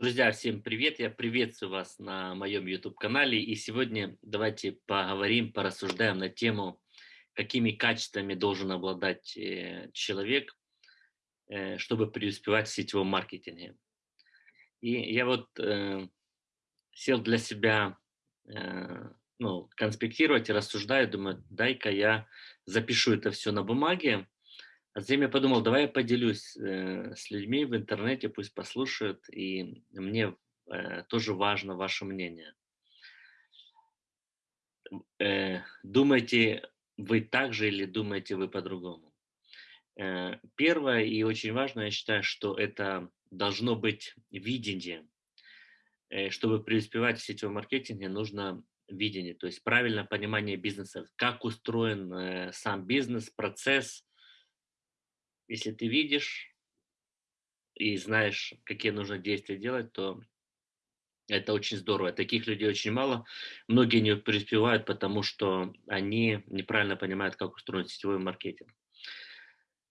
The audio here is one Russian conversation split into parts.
Друзья, всем привет! Я приветствую вас на моем YouTube-канале. И сегодня давайте поговорим, порассуждаем на тему, какими качествами должен обладать э, человек, э, чтобы преуспевать в сетевом маркетинге. И я вот э, сел для себя э, ну, конспектировать и рассуждаю, думаю, дай-ка я запишу это все на бумаге, а затем я подумал, давай я поделюсь э, с людьми в интернете, пусть послушают, и мне э, тоже важно ваше мнение. Э, думаете вы так же или думаете вы по-другому? Э, первое и очень важно, я считаю, что это должно быть видение. Э, чтобы преуспевать в сетевом маркетинге, нужно видение, то есть правильное понимание бизнеса, как устроен э, сам бизнес, процесс, если ты видишь и знаешь, какие нужно действия делать, то это очень здорово. Таких людей очень мало. Многие не преуспевают, потому что они неправильно понимают, как устроен сетевой маркетинг.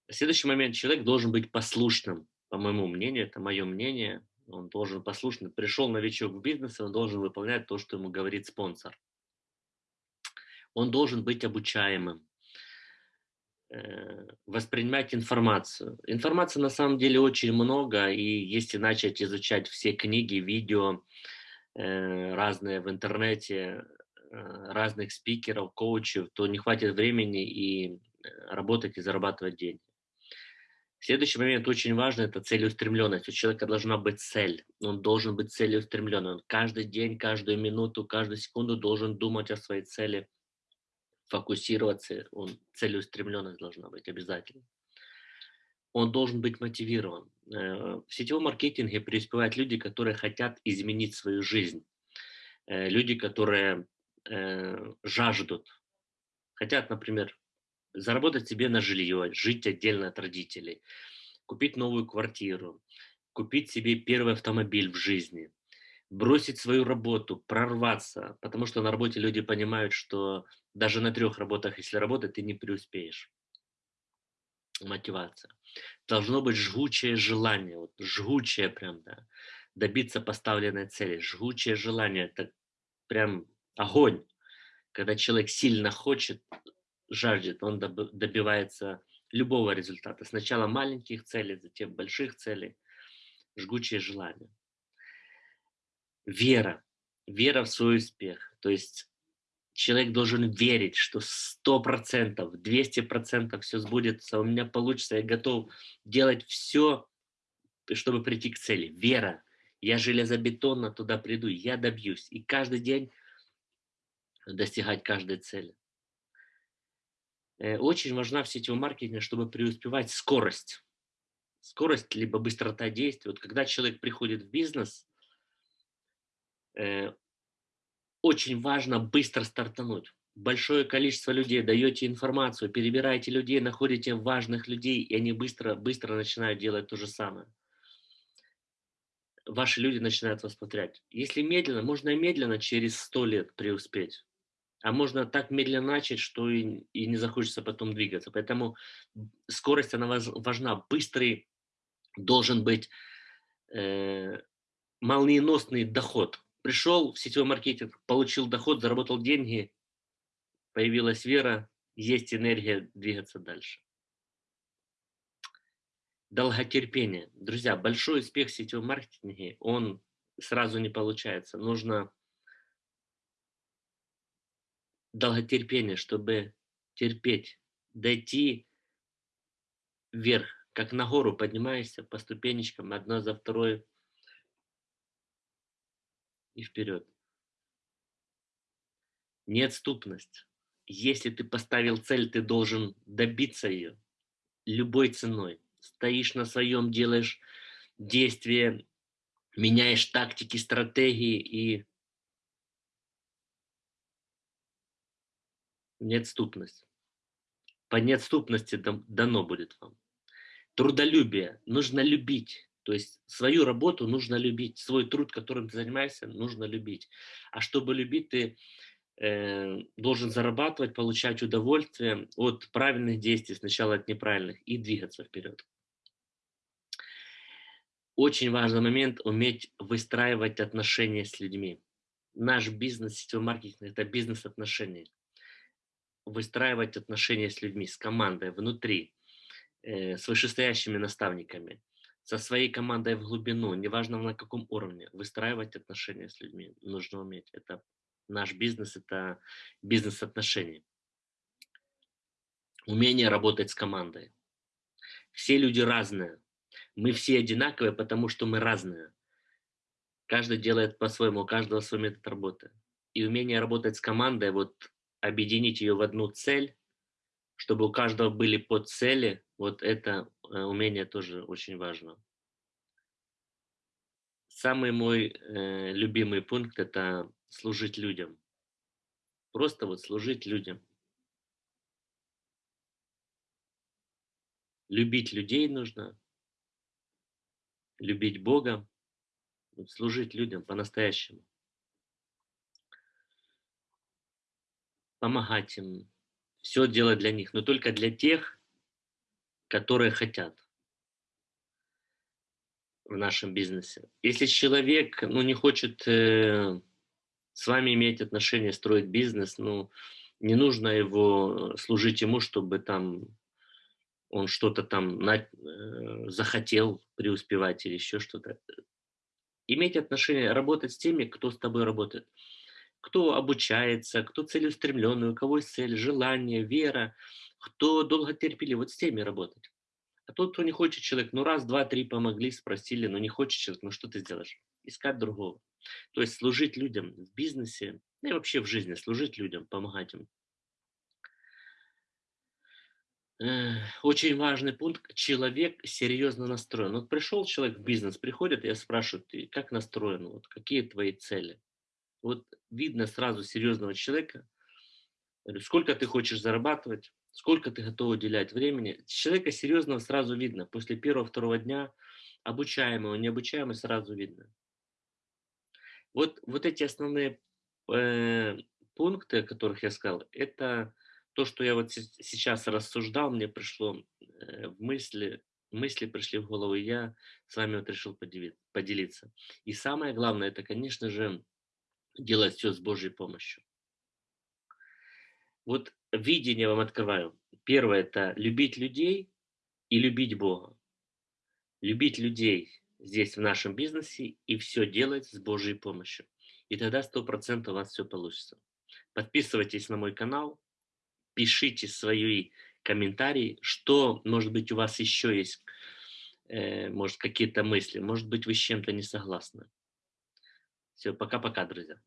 Следующий момент. Человек должен быть послушным, по моему мнению, это мое мнение. Он должен послушно. Пришел новичок в бизнес, он должен выполнять то, что ему говорит спонсор. Он должен быть обучаемым. Э, воспринимать информацию. Информации на самом деле очень много, и если начать изучать все книги, видео, э, разные в интернете, э, разных спикеров, коучев, то не хватит времени и работать и зарабатывать деньги. Следующий момент очень важный – это целеустремленность. У человека должна быть цель. Он должен быть целеустремленным. Он каждый день, каждую минуту, каждую секунду должен думать о своей цели – фокусироваться, он целеустремленность должна быть обязательно. Он должен быть мотивирован. Э, в сетевом маркетинге преуспевают люди, которые хотят изменить свою жизнь. Э, люди, которые э, жаждут, хотят, например, заработать себе на жилье, жить отдельно от родителей, купить новую квартиру, купить себе первый автомобиль в жизни, бросить свою работу, прорваться, потому что на работе люди понимают, что даже на трех работах, если работать, ты не преуспеешь. Мотивация. Должно быть жгучее желание, вот жгучее прям, да, добиться поставленной цели. Жгучее желание, это прям огонь. Когда человек сильно хочет, жаждет, он добивается любого результата. Сначала маленьких целей, затем больших целей. Жгучее желание вера, вера в свой успех. То есть человек должен верить, что 100%, 200% все сбудется, у меня получится, я готов делать все, чтобы прийти к цели. Вера. Я железобетонно туда приду, я добьюсь. И каждый день достигать каждой цели. Э, очень важна в сетевом маркетинге, чтобы преуспевать скорость. Скорость, либо быстрота действий. Вот когда человек приходит в бизнес, очень важно быстро стартануть. Большое количество людей, даете информацию, перебираете людей, находите важных людей, и они быстро, быстро начинают делать то же самое. Ваши люди начинают вас повторять. Если медленно, можно медленно через сто лет преуспеть. А можно так медленно начать, что и, и не захочется потом двигаться. Поэтому скорость, она важна. Быстрый должен быть э, молниеносный доход пришел в сетевой маркетинг, получил доход, заработал деньги, появилась вера, есть энергия двигаться дальше. Долготерпение. Друзья, большой успех в сетевом маркетинге, он сразу не получается. Нужно долготерпение, чтобы терпеть, дойти вверх, как на гору поднимаешься по ступенечкам, одно за второй, и вперед. Неотступность. Если ты поставил цель, ты должен добиться ее любой ценой. Стоишь на своем, делаешь действия, меняешь тактики, стратегии и неотступность. По неотступности дано будет вам. Трудолюбие. Нужно любить. То есть свою работу нужно любить, свой труд, которым ты занимаешься, нужно любить. А чтобы любить, ты э, должен зарабатывать, получать удовольствие от правильных действий, сначала от неправильных, и двигаться вперед. Очень важный момент– уметь выстраивать отношения с людьми. Наш бизнес, сетевой маркетинг– это бизнес-отношения. Выстраивать отношения с людьми, с командой, внутри, э, с вышестоящими наставниками, со своей командой в глубину, неважно на каком уровне, выстраивать отношения с людьми нужно уметь. Это наш бизнес, это бизнес отношений. Умение работать с командой. Все люди разные. Мы все одинаковые, потому что мы разные. Каждый делает по-своему, у каждого свой метод работы. И умение работать с командой, вот объединить ее в одну цель, чтобы у каждого были под цели, вот это умение тоже очень важно. Самый мой э, любимый пункт– это служить людям. Просто вот служить людям. Любить людей нужно, любить Бога, вот служить людям по-настоящему. Помогать им, все делать для них, но только для тех, которые хотят в нашем бизнесе. Если человек ну, не хочет э, с вами иметь отношения, строить бизнес, ну, не нужно его служить ему, чтобы там он что-то там на, э, захотел преуспевать или еще что-то. Иметь отношения, работать с теми, кто с тобой работает. Кто обучается, кто целеустремленный, у кого есть цель, желание, вера, кто долготерпеливый, вот с теми работать. А тот, кто не хочет человек, ну раз, два, три помогли, спросили, но не хочет человек, ну что ты сделаешь? Искать другого. То есть служить людям в бизнесе, ну и вообще в жизни, служить людям, помогать им. Очень важный пункт. Человек серьезно настроен. Вот пришел человек в бизнес, приходит, я спрашиваю, ты как настроен, вот какие твои цели? Вот видно сразу серьезного человека, сколько ты хочешь зарабатывать, сколько ты готов уделять времени. Человека серьезного сразу видно. После первого-второго дня обучаемого, необучаемого сразу видно. Вот, вот эти основные э, пункты, о которых я сказал, это то, что я вот сейчас рассуждал, мне пришло э, в мысли, мысли пришли в голову, я с вами вот решил поделиться. И самое главное, это, конечно же, делать все с Божьей помощью. Вот видение вам открываю. Первое – это любить людей и любить Бога. Любить людей здесь, в нашем бизнесе, и все делать с Божьей помощью. И тогда 100% у вас все получится. Подписывайтесь на мой канал, пишите свои комментарии, что, может быть, у вас еще есть, э, может, какие-то мысли, может быть, вы с чем-то не согласны. Все, пока-пока, друзья.